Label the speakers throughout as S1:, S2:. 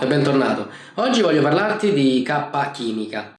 S1: E bentornato. Oggi voglio parlarti di K chimica.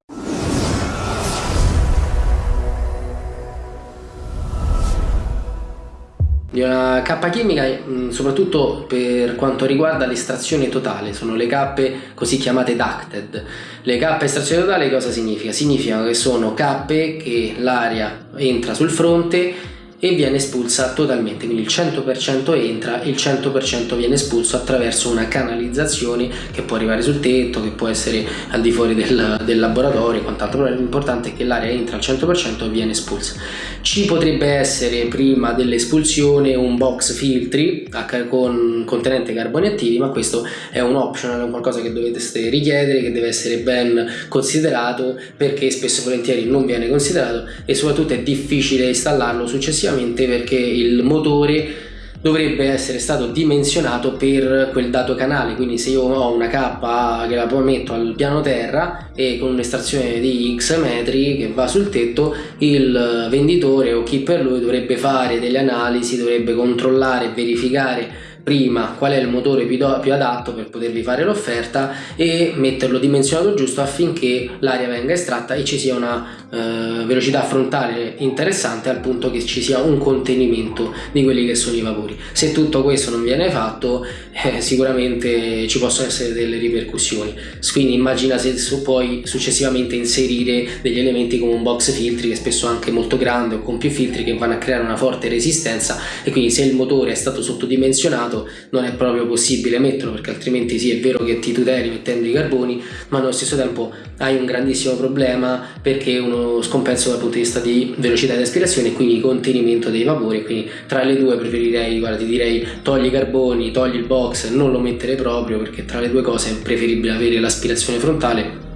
S1: Di una K chimica soprattutto per quanto riguarda l'estrazione totale, sono le cappe così chiamate ducted. Le cappe estrazione totale cosa significa? Significa che sono cappe che l'aria entra sul fronte e viene espulsa totalmente, quindi il 100% entra e il 100% viene espulso attraverso una canalizzazione che può arrivare sul tetto, che può essere al di fuori del, del laboratorio e quant'altro, però l'importante è che l'aria entra al 100% e viene espulsa. Ci potrebbe essere prima dell'espulsione un box filtri con contenente carboni attivi, ma questo è un optional, è qualcosa che dovete richiedere, che deve essere ben considerato perché spesso e volentieri non viene considerato e soprattutto è difficile installarlo successivamente esclusivamente perché il motore dovrebbe essere stato dimensionato per quel dato canale. Quindi se io ho una K che la poi metto al piano terra e con un'estrazione di X metri che va sul tetto il venditore o chi per lui dovrebbe fare delle analisi dovrebbe controllare verificare prima qual è il motore più, più adatto per potervi fare l'offerta e metterlo dimensionato giusto affinché l'aria venga estratta e ci sia una eh, velocità frontale interessante al punto che ci sia un contenimento di quelli che sono i vapori. Se tutto questo non viene fatto eh, sicuramente ci possono essere delle ripercussioni. Quindi immagina se puoi successivamente inserire degli elementi come un box filtri che spesso anche molto grande o con più filtri che vanno a creare una forte resistenza e quindi se il motore è stato sottodimensionato non è proprio possibile metterlo perché altrimenti sì è vero che ti tuteli mettendo i carboni ma allo stesso tempo hai un grandissimo problema perché è scompenso dal punto di vista di velocità di aspirazione e quindi contenimento dei vapori quindi tra le due preferirei guarda ti direi togli i carboni togli il box non lo mettere proprio perché tra le due cose è preferibile avere l'aspirazione frontale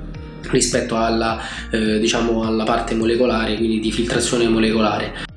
S1: rispetto alla, eh, diciamo alla parte molecolare quindi di filtrazione molecolare